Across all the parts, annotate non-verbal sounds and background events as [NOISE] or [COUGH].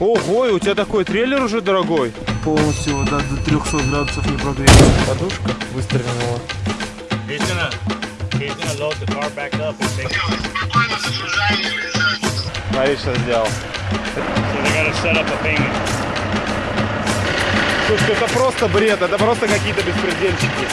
Ого, и у тебя такой трейлер уже дорогой. Полностью да, до 300 градусов не прогреется. Подушка выстрелила. Take Смотри, что сделал. Слушай, это просто бред, это просто какие-то беспредельщики.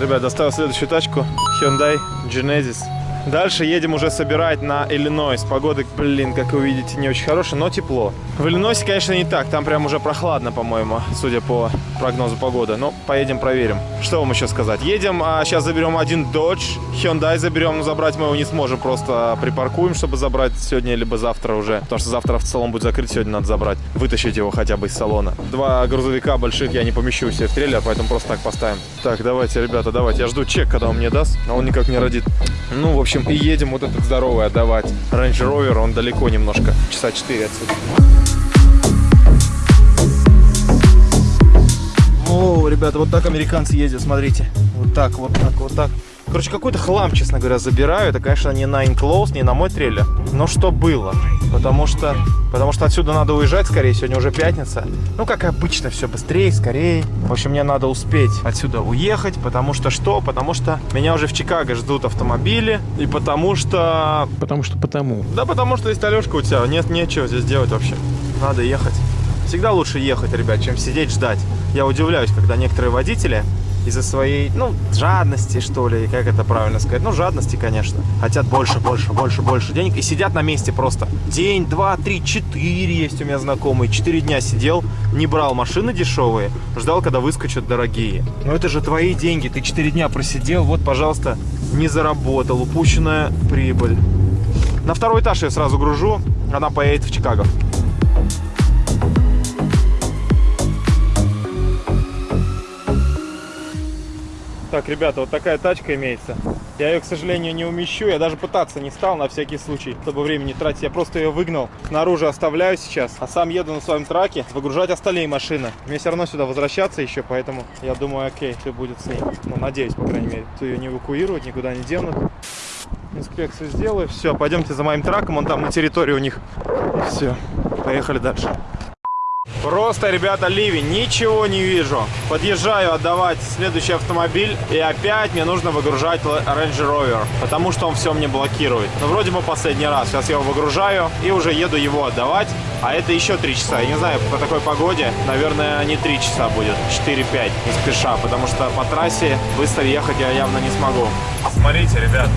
Ребят, доставил следующую тачку Hyundai Genesis. Дальше едем уже собирать на Иллинойс. Погода, блин, как вы видите, не очень хорошая, но тепло. В Иллинойсе, конечно, не так. Там прям уже прохладно, по-моему, судя по прогнозу погоды. Ну, поедем проверим. Что вам еще сказать? Едем, а сейчас заберем один Dodge. Hyundai заберем, но забрать мы его не сможем. Просто припаркуем, чтобы забрать сегодня, либо завтра уже. Потому что завтра в салон будет закрыт, сегодня надо забрать. Вытащить его хотя бы из салона. Два грузовика больших я не помещу себе в трейлер, поэтому просто так поставим. Так, давайте, ребята, давайте. Я жду чек, когда он мне даст. А он никак не родит. Ну, в общем, и едем вот этот здоровый отдавать. Range Rover, он далеко немножко. Часа 4 отсюда. О, ребята, вот так американцы ездят, смотрите. Вот так, вот так, вот так. Короче, какой-то хлам, честно говоря, забираю. Это, конечно, не на Enclose, не на мой трейлер. Но что было? Потому что, потому что отсюда надо уезжать скорее. Сегодня уже пятница. Ну, как обычно, все быстрее, скорее. В общем, мне надо успеть отсюда уехать. Потому что что? Потому что меня уже в Чикаго ждут автомобили. И потому что... Потому что потому. Да потому что есть Алешка у тебя. Нет, нечего здесь делать вообще. Надо ехать. Всегда лучше ехать, ребят, чем сидеть ждать. Я удивляюсь, когда некоторые водители из-за своей, ну, жадности, что ли, как это правильно сказать, ну, жадности, конечно, хотят больше, больше, больше, больше денег и сидят на месте просто. День, два, три, четыре есть у меня знакомые. Четыре дня сидел, не брал машины дешевые, ждал, когда выскочат дорогие. Но это же твои деньги, ты четыре дня просидел, вот, пожалуйста, не заработал, упущенная прибыль. На второй этаж я сразу гружу, она поедет в Чикаго. Так, ребята, вот такая тачка имеется. Я ее, к сожалению, не умещу. Я даже пытаться не стал на всякий случай, чтобы времени тратить. Я просто ее выгнал. Снаружи оставляю сейчас, а сам еду на своем траке выгружать остальные машины. Мне все равно сюда возвращаться еще, поэтому я думаю, окей, все будет с ней. Ну, надеюсь, по крайней мере. То ее не эвакуируют, никуда не денут. Инспекцию сделаю. Все, пойдемте за моим траком. Он там на территории у них. Все. Поехали дальше. Просто, ребята, ливень, ничего не вижу. Подъезжаю отдавать следующий автомобиль, и опять мне нужно выгружать Range Rover, потому что он все мне блокирует. Ну, вроде бы последний раз. Сейчас я его выгружаю и уже еду его отдавать, а это еще 3 часа. Я не знаю, по такой погоде, наверное, не 3 часа будет, 4-5, не спеша, потому что по трассе быстро ехать я явно не смогу. Смотрите, ребят,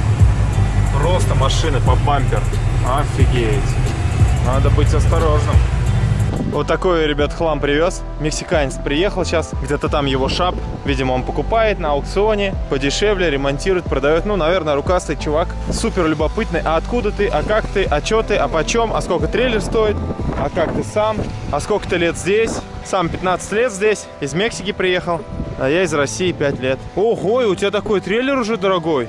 просто машины по бампер. Офигеть. Надо быть осторожным. Вот такой, ребят, хлам привез. Мексиканец приехал сейчас, где-то там его шап. Видимо, он покупает на аукционе, подешевле, ремонтирует, продает. Ну, наверное, рукастый чувак. Супер любопытный. А откуда ты? А как ты? А чё ты? А почем? А сколько трейлер стоит? А как ты сам? А сколько ты лет здесь? Сам 15 лет здесь. Из Мексики приехал. А я из России 5 лет. Ого, у тебя такой трейлер уже дорогой.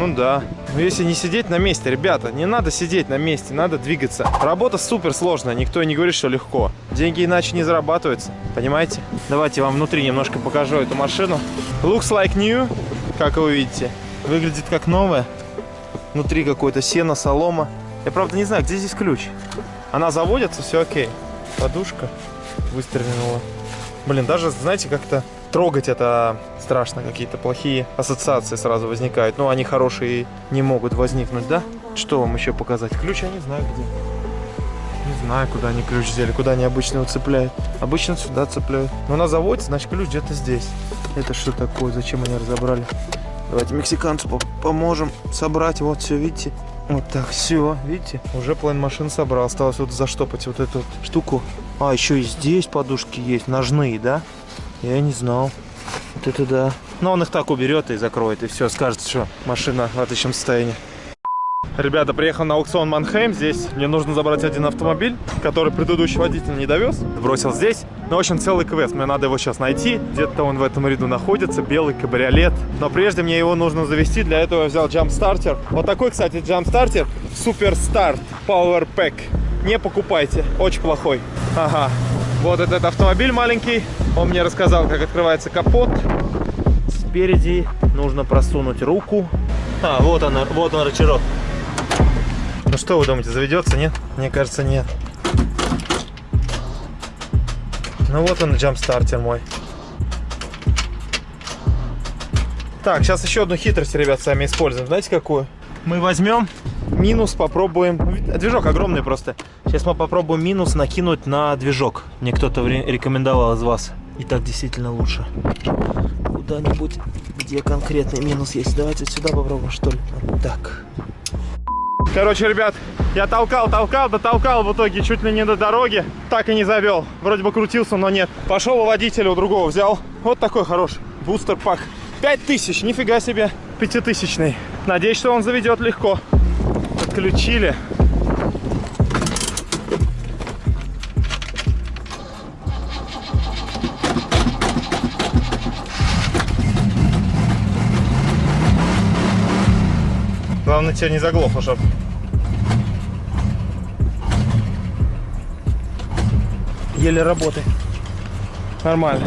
Ну да. Но если не сидеть на месте, ребята, не надо сидеть на месте, надо двигаться. Работа супер сложная, никто не говорит, что легко. Деньги иначе не зарабатываются, понимаете? Давайте вам внутри немножко покажу эту машину. Looks like new, как вы видите. Выглядит как новая. Внутри какое-то сено, солома. Я правда не знаю, где здесь ключ. Она заводится, все окей. Подушка выстрелила. Блин, даже, знаете, как-то трогать это страшно. Какие-то плохие ассоциации сразу возникают. Ну, они хорошие не могут возникнуть, да? Что вам еще показать? Ключ я не знаю где. Не знаю, куда они ключ взяли, куда они обычно его цепляют. Обычно сюда цепляют. Но на заводе, значит, ключ где-то здесь. Это что такое? Зачем они разобрали? Давайте мексиканцу по- поможем собрать. Вот все, видите? Вот так, все, видите? Уже половину машин собрал. Осталось вот заштопать вот эту вот штуку. А, еще и здесь подушки есть, ножные, да? Я не знал. Вот это да. Но он их так уберет и закроет, и все, скажет, что машина в отличном состоянии. Ребята, приехал на аукцион Манхейм. Здесь мне нужно забрать один автомобиль, который предыдущий водитель не довез. Бросил здесь. Ну, в общем, целый квест. Мне надо его сейчас найти. Где-то он в этом ряду находится. Белый кабриолет. Но прежде мне его нужно завести. Для этого я взял джамп-стартер. Вот такой, кстати, джамп-стартер. Супер Старт Power Pack. Не покупайте. Очень плохой. Ага. Вот этот автомобиль маленький. Он мне рассказал, как открывается капот. Спереди нужно просунуть руку А, вот она, вот он рычажок. Ну что вы думаете, заведется, нет? Мне кажется, нет. Ну вот он, джамп-стартер мой. Так, сейчас еще одну хитрость, ребят, сами используем. Знаете какую? Мы возьмем минус, попробуем. Ну, Движок огромный просто. Сейчас мы попробуем минус накинуть на движок. Мне кто-то рекомендовал из вас. И так действительно лучше. Куда-нибудь, где конкретный минус есть. Давайте сюда попробуем, что ли. Вот так. Короче, ребят, я толкал, толкал, дотолкал в итоге чуть ли не до дороги. Так и не завел. Вроде бы крутился, но нет. Пошел у водителя у другого взял. Вот такой хороший бустер пак. 5000, нифига себе, пятитысячный. Надеюсь, что он заведет легко. Подключили. Главное, тебя не заглохло, чтоб. Еле работает. Нормально.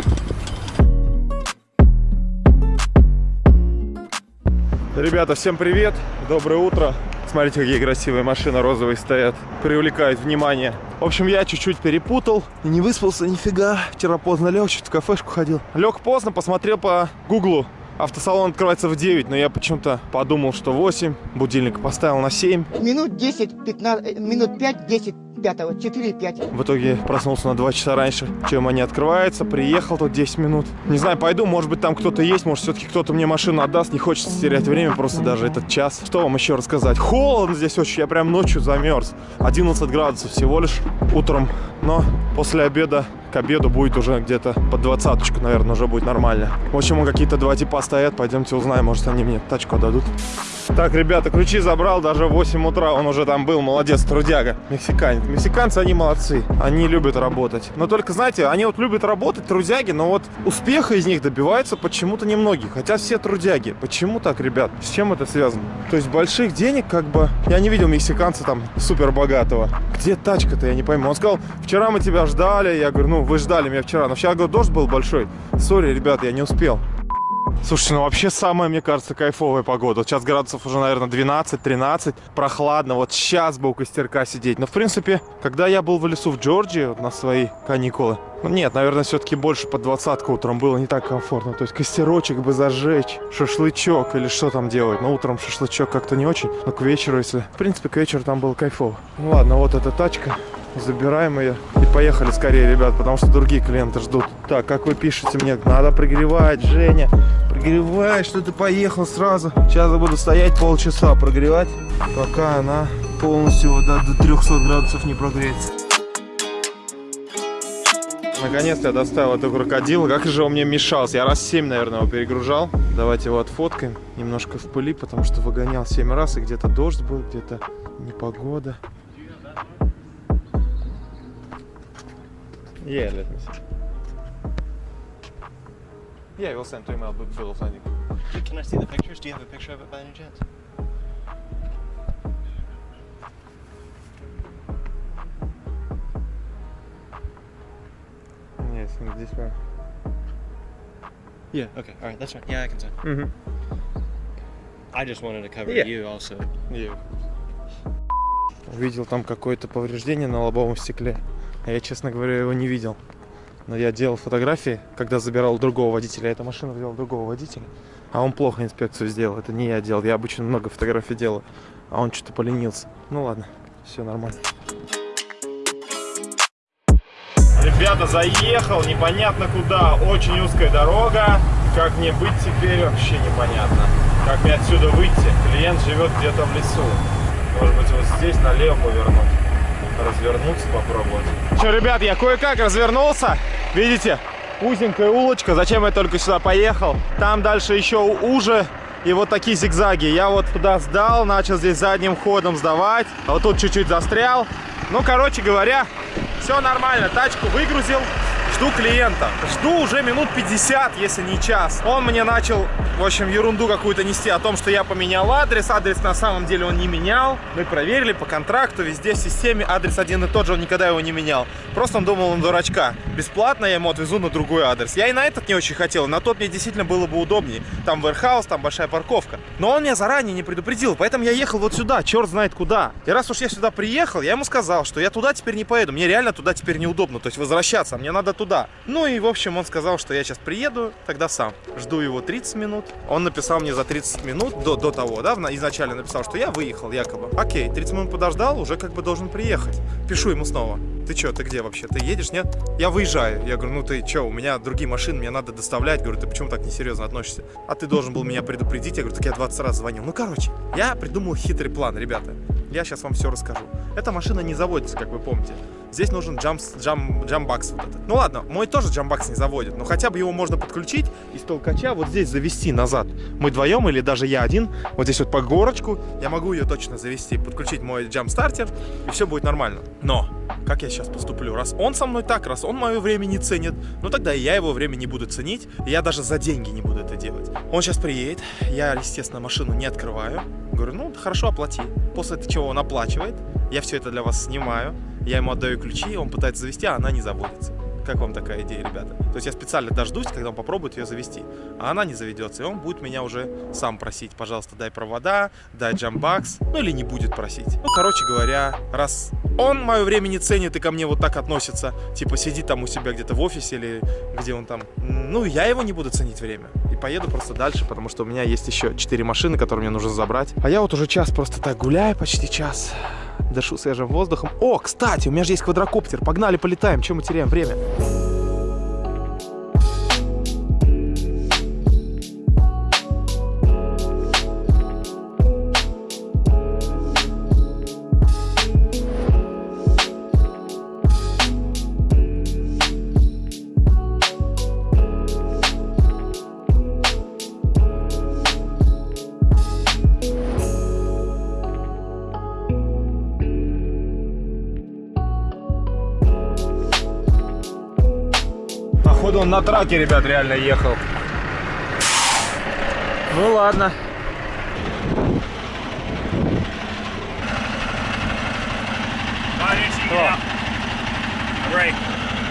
Ребята, всем привет! Доброе утро! Смотрите, какие красивые машины розовые стоят. Привлекают внимание. В общем, я чуть-чуть перепутал. Не выспался нифига. Вчера поздно лег, чуть в кафешку ходил. Лег поздно, посмотрел по гуглу. Автосалон открывается в 9, но я почему-то подумал, что 8. Будильник поставил на 7. Минут 10, 15, э, минут 5, 10, 5, 4, 5. В итоге проснулся на 2 часа раньше, чем они открываются. Приехал тут 10 минут. Не знаю, пойду, может быть там кто-то есть, может все-таки кто-то мне машину отдаст. Не хочется терять время, просто даже этот час. Что вам еще рассказать? Холодно здесь очень, я прям ночью замерз. 11 градусов всего лишь утром, но после обеда к обеду будет уже где-то под двадцаточку, наверное, уже будет нормально. В общем, какие-то два типа стоят, пойдемте узнаем, может они мне тачку отдадут. Так, ребята, ключи забрал даже в 8 утра, он уже там был, молодец, трудяга, мексиканец. Мексиканцы, они молодцы, они любят работать. Но только, знаете, они вот любят работать, трудяги, но вот успеха из них добиваются почему-то немногие, хотя все трудяги. Почему так, ребят? С чем это связано? То есть больших денег, как бы, я не видел мексиканца там супер богатого. Где тачка-то, я не пойму. Он сказал, вчера мы тебя ждали, я говорю, ну, вы ждали меня вчера, но вчера, говорю, дождь был большой. Сори, ребята, я не успел. Слушайте, ну вообще самая, мне кажется, кайфовая погода. Вот сейчас градусов уже, наверное, 12-13, прохладно. Вот сейчас бы у костерка сидеть. Но, в принципе, когда я был в лесу в Джорджии вот на свои каникулы, ну нет, наверное, все-таки больше под двадцатку утром было не так комфортно. То есть костерочек бы зажечь, шашлычок или что там делать. Но утром шашлычок как-то не очень. Но к вечеру, если... В принципе, к вечеру там было кайфово. Ну ладно, вот эта тачка. Забираем ее и поехали скорее, ребят, потому что другие клиенты ждут. Так, как вы пишете мне, надо прогревать, Женя. Прогревай, что ты поехал сразу. Сейчас я буду стоять полчаса прогревать, пока она полностью до, до 300 градусов не прогреется. Наконец-то я доставил эту крокодила. Как же он мне мешался. Я раз 7, наверное, его перегружал. Давайте его отфоткаем. Немножко в пыли, потому что выгонял 7 раз. И где-то дождь был, где-то непогода. Yeah, let me see. Yeah, we'll send to email, but Bill will send you. Can I see the pictures? Do you have a picture of it by any chance? Yes, in this one. Yeah. Okay. All right. That's fine. Yeah, I can send. Mm-hmm. I just wanted to cover Yeah. you also. Yeah. Увидел там какое-то повреждение на лобовом стекле. А я, честно говоря, его не видел. Но я делал фотографии, когда забирал другого водителя. Эта машина взял другого водителя. А он плохо инспекцию сделал. Это не я делал. Я обычно много фотографий делаю. А он что-то поленился. Ну ладно, все нормально. Ребята, заехал непонятно куда. Очень узкая дорога. Как мне быть теперь, вообще непонятно. Как мне отсюда выйти? Клиент живет где-то в лесу. Может быть, вот здесь налево повернуть. Развернуться попробовать. Что, ребят, я кое-как развернулся. Видите? Узенькая улочка. Зачем я только сюда поехал? Там дальше еще уже. И вот такие зигзаги. Я вот туда сдал, начал здесь задним ходом сдавать. А вот тут чуть-чуть застрял. Ну, короче говоря, все нормально. Тачку выгрузил. Жду клиента. Жду уже минут 50, если не час. Он мне начал, в общем, ерунду какую-то нести о том, что я поменял адрес. Адрес на самом деле он не менял. Мы проверили по контракту, везде в системе адрес один и тот же, он никогда его не менял. Просто он думал, он дурачка. Бесплатно я ему отвезу на другой адрес. Я и на этот не очень хотел, на тот мне действительно было бы удобнее. Там warehouse, там большая парковка. Но он меня заранее не предупредил, поэтому я ехал вот сюда, черт знает куда. И раз уж я сюда приехал, я ему сказал, что я туда теперь не поеду. Мне реально туда теперь неудобно, то есть возвращаться, мне надо туда. Ну и, в общем, он сказал, что я сейчас приеду, тогда сам. Жду его 30 минут. Он написал мне за 30 минут, до, до того, да, изначально написал, что я выехал якобы. Окей, 30 минут подождал, уже как бы должен приехать. Пишу ему снова. Ты что, ты где вообще? Ты едешь, нет? Я выезжаю. Я говорю, ну ты что, у меня другие машины, мне надо доставлять. Говорю, ты почему так несерьезно относишься? А ты должен был меня предупредить. Я говорю, так я 20 раз звонил. Ну, короче, я придумал хитрый план, ребята. Я сейчас вам все расскажу. Эта машина не заводится, как вы помните. Здесь нужен джамс, джам, джамбакс вот этот. Ну ладно, мой тоже джамбакс не заводит, но хотя бы его можно подключить из толкача вот здесь завести назад. Мы вдвоем или даже я один, вот здесь вот по горочку, я могу ее точно завести, подключить мой джамп-стартер, и все будет нормально. Но, как я сейчас поступлю? Раз он со мной так, раз он мое время не ценит, ну тогда и я его время не буду ценить, и я даже за деньги не буду это делать. Он сейчас приедет, я, естественно, машину не открываю, говорю, ну хорошо, оплати. После чего он оплачивает, я все это для вас снимаю, я ему отдаю ключи, он пытается завести, а она не заводится. Как вам такая идея, ребята? То есть я специально дождусь, когда он попробует ее завести, а она не заведется, и он будет меня уже сам просить, пожалуйста, дай провода, дай джамбакс, ну или не будет просить. Ну, короче говоря, раз он мое время не ценит и ко мне вот так относится, типа сидит там у себя где-то в офисе или где он там, ну, я его не буду ценить время. И поеду просто дальше, потому что у меня есть еще 4 машины, которые мне нужно забрать. А я вот уже час просто так гуляю, почти час дышу свежим воздухом. О, кстати, у меня же есть квадрокоптер. Погнали, полетаем. Чем мы теряем время? На траке, ребят, реально ехал. Ну ладно.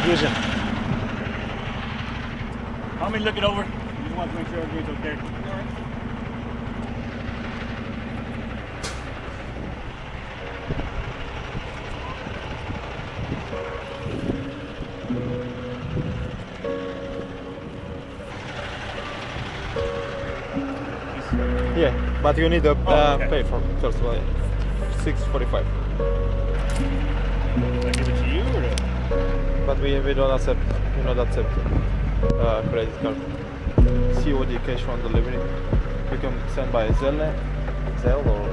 Движем. Let me look it over. Just want to make sure everything's okay. But you need to uh, okay. pay for first of one. 645. Did I give it to you or. But we, we don't accept, we not accept uh, credit card. COD cash on delivery. You can send by Zelle, Zelle or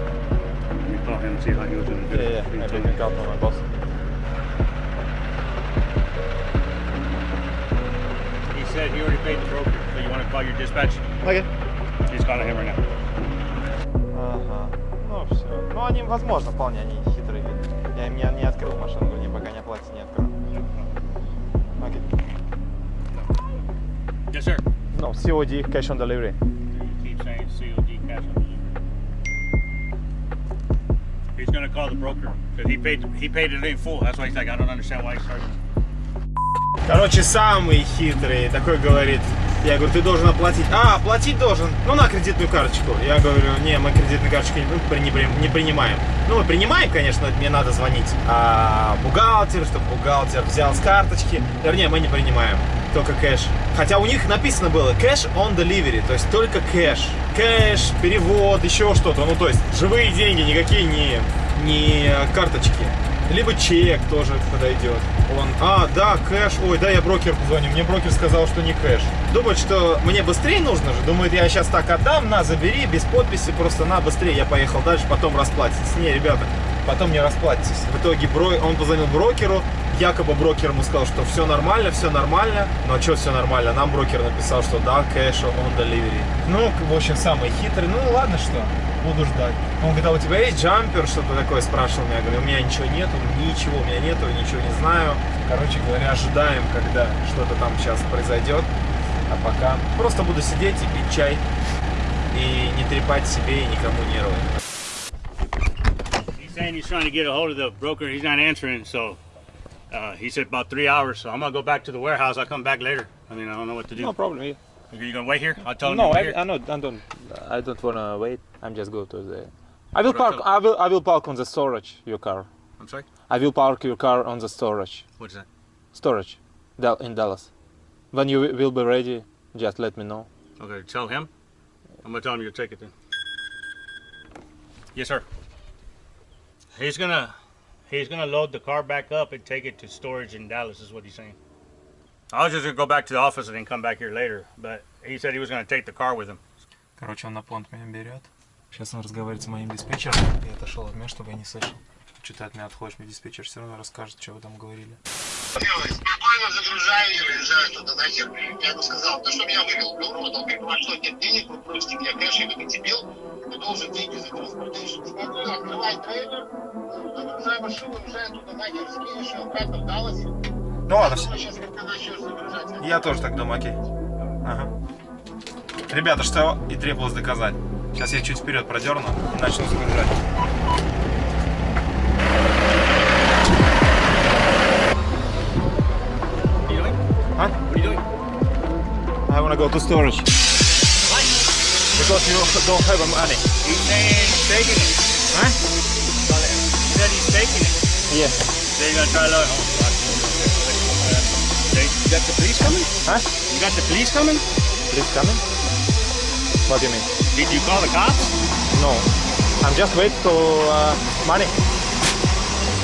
Let me call him see how he was doing. yeah, yeah, maybe you can count on my boss. He said he already paid the broker, so you want to call your dispatch? Okay. He's calling him right now. Ага. Ну все. Ну они, возможно, вполне они хитрые. Я им не, не открыл машину, они пока не оплатят, не открыл. Окей. Yes, sir. No, COD cash on delivery. You keep saying COD cash on delivery. He's gonna call the broker because he paid he paid it in full. That's why he's like, I don't understand why he's charging. Короче, самый хитрый такой говорит. Я говорю, ты должен оплатить. А, оплатить должен. Ну, на кредитную карточку. Я говорю, не, мы ну, при- не, не принимаем. Ну, мы принимаем, конечно, мне надо звонить а, бухгалтеру, чтобы бухгалтер взял с карточки. Вернее, мы не принимаем. Только кэш. Хотя у них написано было кэш on delivery, то есть только кэш. Кэш, перевод, еще что-то. Ну, то есть живые деньги, никакие не, не карточки. Либо чек тоже подойдет. Он, а, да, кэш. Ой, да, я брокер звоню. Мне брокер сказал, что не кэш. Думает, что мне быстрее нужно же. Думает, я сейчас так отдам, на, забери, без подписи, просто на, быстрее. Я поехал дальше, потом расплатитесь. Не, ребята, потом не расплатитесь. В итоге бро... он позвонил брокеру, якобы брокер ему сказал, что все нормально, все нормально. Ну а что все нормально? Нам брокер написал, что да, кэш on delivery. Ну, в общем, самый хитрый. Ну ладно, что, буду ждать. Он говорит, а у тебя есть джампер? Что-то такое спрашивал меня. Я говорю, у меня ничего нету, ничего у меня нету, ничего не знаю. Короче говоря, ожидаем, когда что-то там сейчас произойдет. А пока просто буду сидеть и пить чай. И не трепать себе и никому нервы. Saying he's trying to get a hold of the broker. He's not answering, so uh, he said about three hours. So I'm gonna go back to the warehouse. I'll come back later. I mean, I don't know what to do. No problem. Yeah. Are you gonna wait here? I'll tell him. No, I. I, not, I don't. I don't wanna wait. I'm just go to the. I will What park. I will. I will park on the storage your car. I'm sorry. I will park your car on the storage. What's that? Storage, in Dallas. When you will be ready, just let me know. Okay, tell him. I'm gonna tell him you'll take it then. Yes, sir. He's gonna he's gonna load the car back up and take it to storage in Dallas. Is what he's saying. I was just gonna go back to the office and then come back here later, but he said he was gonna take the car with him. Короче, он на понт меня берет. Сейчас он разговаривает с моим диспетчером. Я отошел от меня, чтобы я не слышал. Что ты от меня отходишь, мне диспетчер все равно расскажет, что вы там говорили. спокойно загружаю и уезжаю туда нахер. Я ему сказал, ты что меня вывел, в урод? Он говорит, у вас что, нет денег, вы просите меня кэш, я говорю, дебил, ты должен деньги за транспортейшн. Спокойно, открывай трейлер, загружай машину, уезжай туда нахер, скинешь ее обратно в Даллас. Ну ладно, Сейчас начнешь загружать. я тоже так думаю, окей. Ага. Ребята, что и требовалось доказать. Сейчас я чуть вперед продерну и начну загружать. Doing? I wanna go to storage. Because you don't have money. He's saying he's taking it. Huh? He said he's taking it. Yeah. They're gonna try to. They, you got the police coming? Huh? You got the police coming? Please coming? What do you mean? Did you call the cops? No. I'm just wait for uh, money.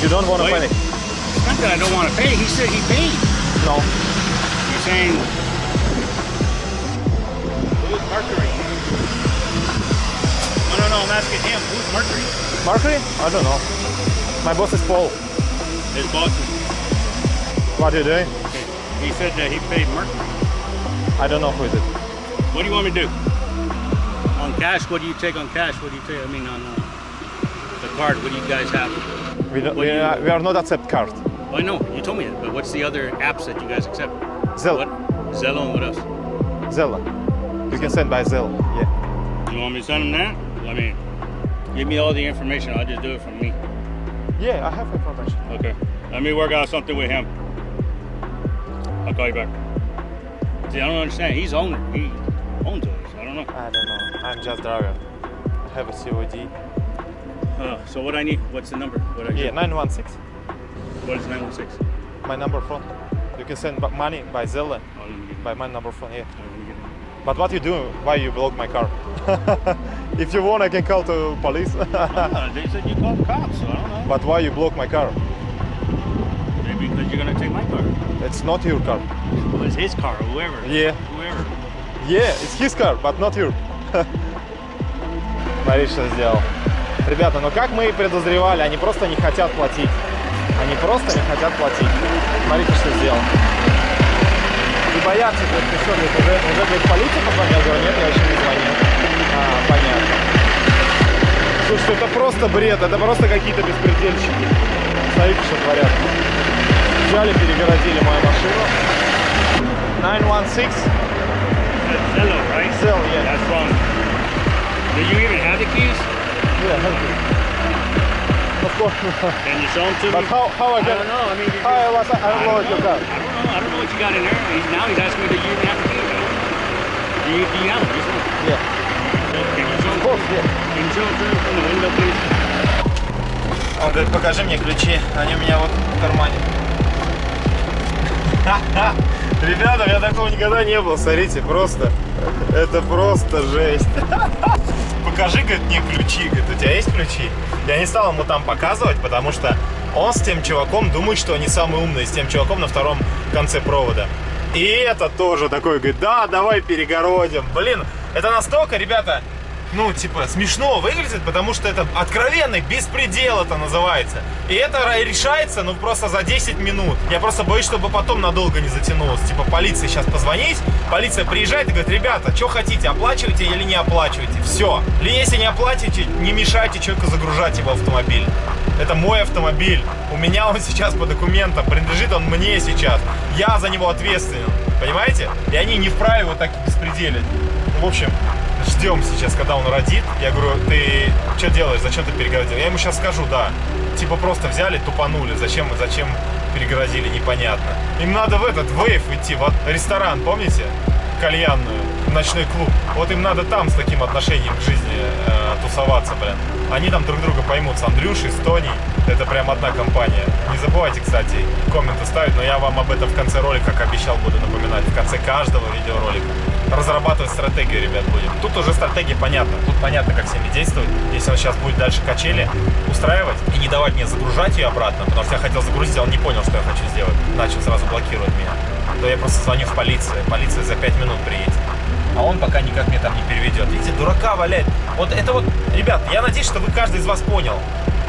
You don't want to panic? It's not that I don't want to pay. He said he paid. No. You're saying. No. I'm asking him. Who's Mercury? Mercury? I don't know. My boss is Paul. His boss. is- What are you doing? He said that he paid Mercury. I don't know who is it. What do you want me to do? On cash, what do you take on cash? What do you take? I mean, on uh, the card, what do you guys have? We, don't, we, do you- are, we are not accept card. Oh, I know. You told me that. But what's the other apps that you guys accept? Zelle. What? Zello and what else? Zella. You can send by Zelle. Yeah. You want me to send him that? I mean, give me all the information. I'll just do it from me. Yeah, I have information. Okay. Let me work out something with him. I'll call you back. See, I don't understand. He's owner. He owns us. I don't know. I don't know. I'm just driver. I have a COD. Uh, so what I need? What's the number? What I Yeah, 916. What is 916? My number phone. You can send money by Zelle. Oh, let me get By my number phone, yeah. But what you doing? Why you block my car? if you want, I can call to police. Uh, they said you called cops, so I don't know. but why you block my car? Maybe because you're gonna take my car. It's not your car. Well, it's his car, whoever. Yeah. Whoever. Yeah, it's his car, but not your. Смотри, что сделал. Ребята, ну как мы и подозревали, они просто не хотят платить. Они просто не хотят платить. Смотрите, что сделал. Боятся, говорит, ты что, говорит, уже, уже говорит, полиция позвонил? Я говорю, нет, я еще не звонил. А, понятно. Слушай, это просто бред, это просто какие-то беспредельщики. Смотрите, что творят. Взяли, перегородили мою машину. 916 That's Zello, right? Zelle, yeah. That's from. Do you even have the keys? Yeah, thank you. Of course. Can you show them to but me? how, how I I can... don't know. I mean, How I was... I I don't know what you got. I don't know. I don't know what you got in there. He's, now he's asking me do you even have the keys. Do you, do you have them? Just one. Yeah. Can you show Of them? course, yeah. Can you show to me from the window, please? Он говорит, покажи мне ключи, они у меня вот в кармане. Ребята, у меня такого никогда не было, смотрите, просто, это просто жесть. Покажи, говорит, мне ключи, говорит, у тебя есть ключи? Я не стал ему там показывать, потому что он с тем чуваком думает, что они самые умные, с тем чуваком на втором конце провода. И это тоже такой, говорит, да, давай перегородим. Блин, это настолько, ребята, ну, типа, смешно выглядит, потому что это откровенный беспредел это называется. И это решается, ну, просто за 10 минут. Я просто боюсь, чтобы потом надолго не затянулось. Типа, полиции сейчас позвонить, полиция приезжает и говорит, ребята, что хотите, оплачиваете или не оплачиваете? Все. Или если не оплатите, не мешайте человеку загружать его автомобиль. Это мой автомобиль. У меня он сейчас по документам, принадлежит он мне сейчас. Я за него ответственен. Понимаете? И они не вправе вот так беспределить. Ну, в общем, ждем сейчас, когда он родит. Я говорю, ты что делаешь, зачем ты перегородил? Я ему сейчас скажу, да. Типа просто взяли, тупанули. Зачем, зачем перегородили, непонятно. Им надо в этот, Вейв идти, в ресторан, помните? Кальянную, в ночной клуб. Вот им надо там с таким отношением к жизни э, тусоваться, блин. Они там друг друга поймут с Андрюшей, с Тоней. Это прям одна компания. Не забывайте, кстати, комменты ставить, но я вам об этом в конце ролика, как обещал, буду напоминать. В конце каждого видеоролика. Разрабатывать стратегию, ребят, будем. Тут уже стратегия понятна. Тут понятно, как с ними действовать. Если он сейчас будет дальше качели устраивать и не давать мне загружать ее обратно, потому что я хотел загрузить, а он не понял, что я хочу сделать. Начал сразу блокировать меня. То я просто звоню в полицию. Полиция за 5 минут приедет. А он пока никак мне там не переведет. Видите, дурака валяет. Вот это вот, ребят, я надеюсь, что вы каждый из вас понял.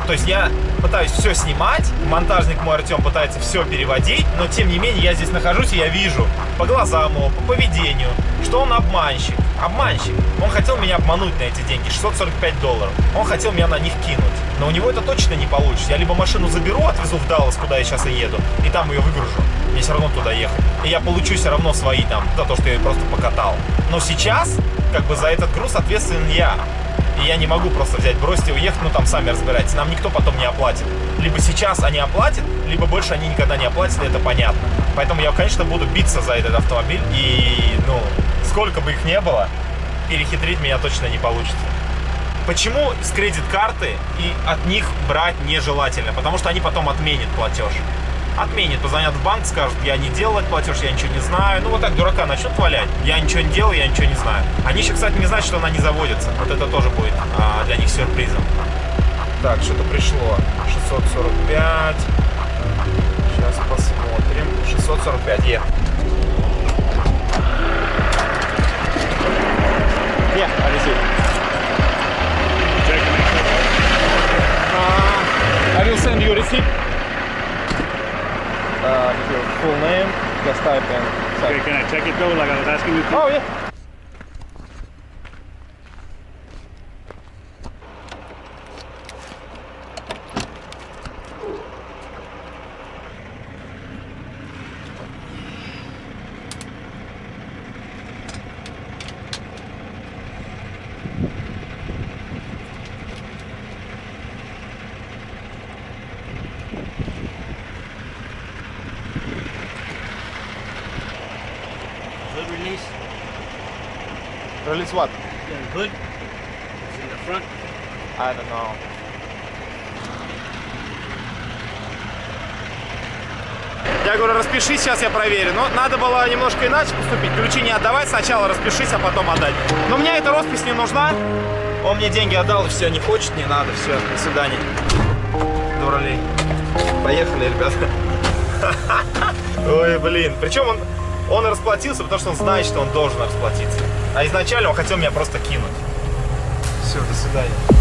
То есть я пытаюсь все снимать, монтажник мой Артем пытается все переводить, но тем не менее я здесь нахожусь и я вижу по глазам его, по поведению, что он обманщик. Обманщик. Он хотел меня обмануть на эти деньги, 645 долларов. Он хотел меня на них кинуть. Но у него это точно не получится. Я либо машину заберу, отвезу в Даллас, куда я сейчас и еду, и там ее выгружу. Мне все равно туда ехать. И я получу все равно свои там, за то, что я ее просто покатал. Но сейчас, как бы за этот груз ответственен я. И я не могу просто взять, бросить и уехать, ну там сами разбирайтесь. Нам никто потом не оплатит. Либо сейчас они оплатят, либо больше они никогда не оплатят, это понятно. Поэтому я, конечно, буду биться за этот автомобиль. И, ну, сколько бы их не было, перехитрить меня точно не получится. Почему с кредит-карты и от них брать нежелательно? Потому что они потом отменят платеж. Отменят, позвонят в банк, скажут, я не делал этот платеж, я ничего не знаю. Ну вот так дурака начнут валять. Я ничего не делал, я ничего не знаю. Они еще, кстати, не знают, что она не заводится. Вот это тоже будет а, для них сюрпризом. Так, что-то пришло. 645. Сейчас посмотрим. 645, е. Sure. Uh, I will send you receipt. Uh, your full name, just type and Okay, can I check it though, like I was asking you to? Oh yeah. Release what? Yeah, the hood. It's in the front. I don't know. Я говорю, распишись, сейчас я проверю. Но надо было немножко иначе поступить. Ключи не отдавать, сначала распишись, а потом отдать. Но мне эта роспись не нужна. Он мне деньги отдал, и все, не хочет, не надо, все, до свидания. Дуралей. Поехали, ребята. [LAUGHS] Ой, блин. Причем он, он расплатился, потому что он знает, что он должен расплатиться. А изначально он хотел меня просто кинуть. Все, до свидания.